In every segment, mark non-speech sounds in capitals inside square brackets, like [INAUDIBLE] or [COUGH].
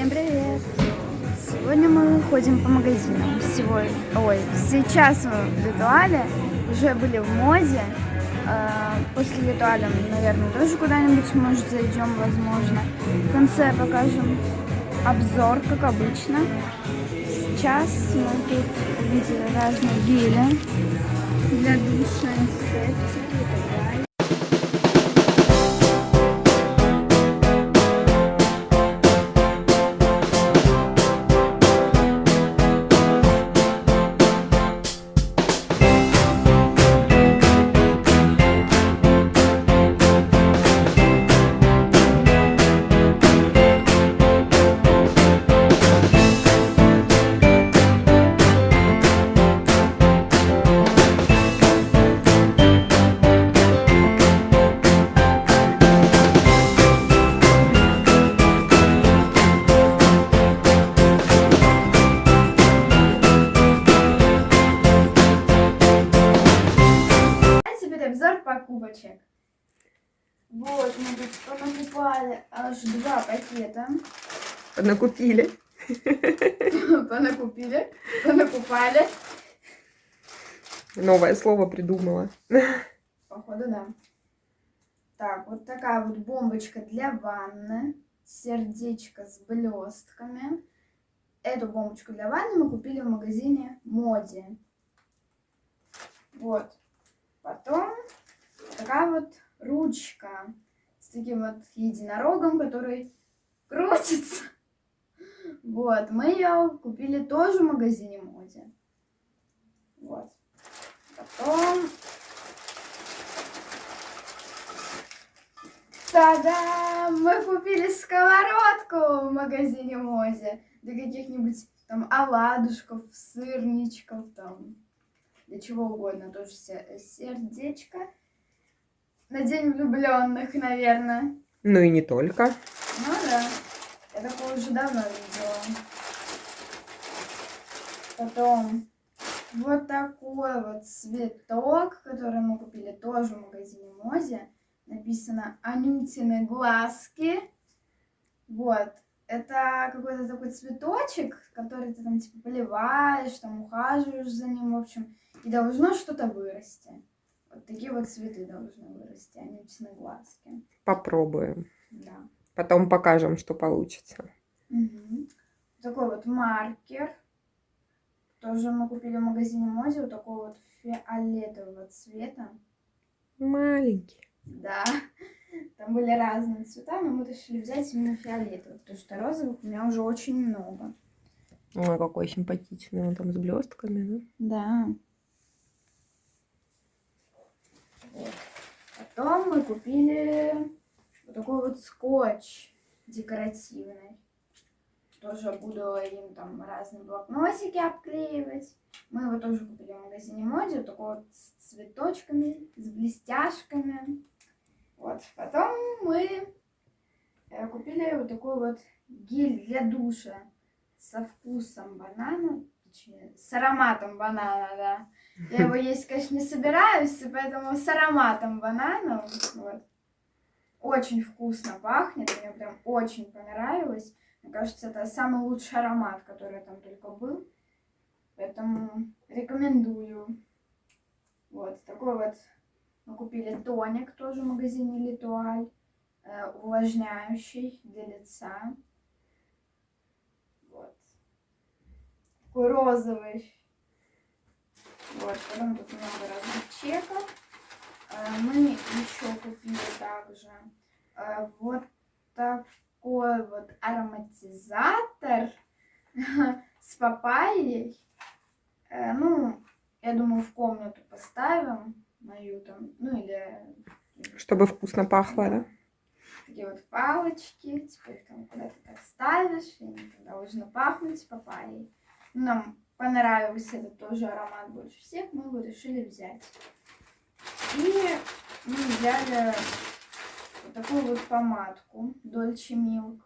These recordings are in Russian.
Всем привет! Сегодня мы ходим по магазинам. Сегодня, ой, сейчас мы в Литуале, уже были в Моде. Э, После Литуаля, наверное, тоже куда-нибудь, может, зайдем, возможно. В конце покажем обзор, как обычно. Сейчас мы тут увидели разные гели для душа, инсектики и так далее. Вот, мы понакупали аж два пакета. Накупили. [LAUGHS] Понакупили, понакупали. Новое слово придумала. Походу, да. Так, вот такая вот бомбочка для ванны. Сердечко с блестками. Эту бомбочку для ванны мы купили в магазине Моди. Вот. Потом такая вот ручка с таким вот единорогом, который крутится. Вот, мы ее купили тоже в магазине Моди. Вот. Потом... Та-дам! Мы купили сковородку в магазине Мози. Для каких-нибудь там оладушков, сырничков, там, для чего угодно. Тоже се- сердечко. На день влюбленных, наверное. Ну и не только. Ну да. Я такое уже давно видела. Потом вот такой вот цветок, который мы купили тоже в магазине Мози. Написано Анютины глазки. Вот. Это какой-то такой цветочек, который ты там типа поливаешь, там ухаживаешь за ним, в общем. И должно что-то вырасти. Вот такие вот цветы должны вырасти, Анютины глазки. Попробуем. Да. Потом покажем, что получится. Мгм. Такой вот маркер. Тоже мы купили в магазине Мози. Вот такого вот фиолетового цвета. Маленький. Да. Там были разные цвета, но мы решили взять именно фиолетовый, потому что розовых у меня уже очень много. Ой, какой симпатичный. Он там с блестками, да? Да. Вот. Потом мы купили вот такой вот скотч декоративный. Тоже буду им там разные блокнотики обклеивать. Мы его тоже купили в магазине Моди. Вот такой вот с цветочками, с блестяшками. Вот. Потом мы э, купили вот такой вот гель для душа со вкусом банана, с ароматом банана, да. Я его [LAUGHS] есть, конечно, не собираюсь, поэтому с ароматом банана. Вот. Очень вкусно пахнет, мне прям очень понравилось. Мне кажется, это самый лучший аромат, который там только был. Поэтому рекомендую. Вот такой вот мы купили тоник тоже в магазине Литуаль. э, увлажняющий для лица. Вот. Такой розовый. Вот, потом тут много разных чеков. Э, Мы еще купили также э, вот такой вот ароматизатор [LAUGHS] с папайей. Э, Ну, я думаю, в комнату поставим мою там, ну или Чтобы вкусно пахло, да? такие вот палочки, типа их там куда-то так ставишь, и они должны пахнуть папайей. Нам понравился этот тоже аромат больше всех, мы его решили взять. И мы взяли вот такую вот помадку Dolce Milk.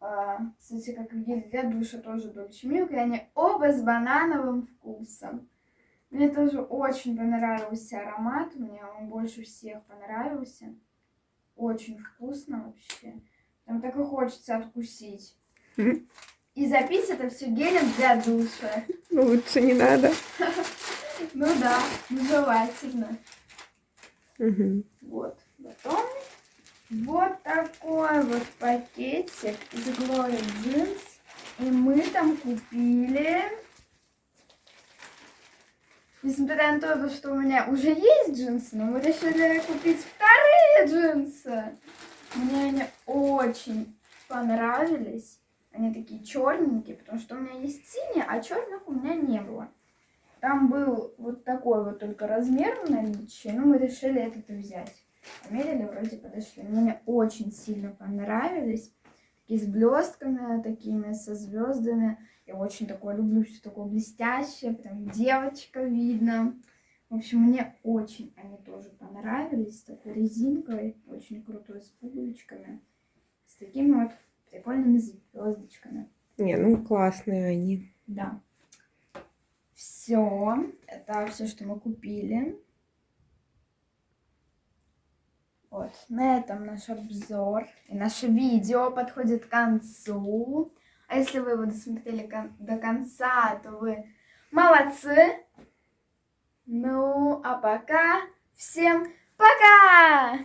А, кстати, как и для душа тоже Dolce Milk, и они оба с банановым вкусом. Мне тоже очень понравился аромат, мне он больше всех понравился. Очень вкусно вообще. Там так и хочется откусить. И запить это все гелем для душа. Ну, лучше не надо. [LAUGHS] Ну да, желательно. Вот. Потом вот такой вот пакетик из Glory Jeans. И мы там купили... Несмотря на то, что у меня уже есть джинсы, но мы решили купить вторые джинсы. Мне они очень понравились. Они такие черненькие, потому что у меня есть синие, а черных у меня не было. Там был вот такой вот только размер в наличии, но мы решили этот взять. Померили, вроде подошли. Мне очень сильно понравились. Такие с блестками, такими со звездами. Я очень такое люблю, все такое блестящее, прям девочка видно. В общем, мне очень они тоже понравились. С такой резинкой, очень крутой, с пуговичками. С такими вот прикольными звездочками. Не, ну классные они. Да. Все. Это все, что мы купили. Вот. На этом наш обзор и наше видео подходит к концу. А если вы его досмотрели кон- до конца, то вы молодцы. Ну, а пока всем пока!